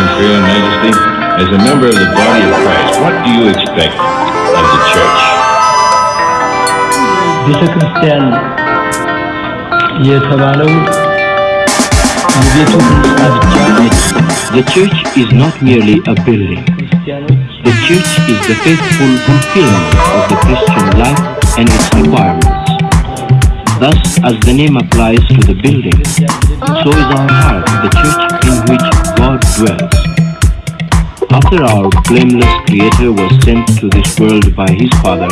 Imperial Majesty, as a member of the body of Christ, what do you expect of the church? ቤተ ክርስቲያን የተባለው የቤቱ ህንፃ ብቻ አይደለም። The church is not merely a building. ክርስቲያኖች The church is the faithful fulfillment of the Christian life and its requirements. Thus, as the name applies to the building, so is our heart the church in which God dwells. After our blameless Creator was sent to this world by His Father,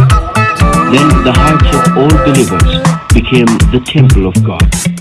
then the hearts of all believers became the temple of God.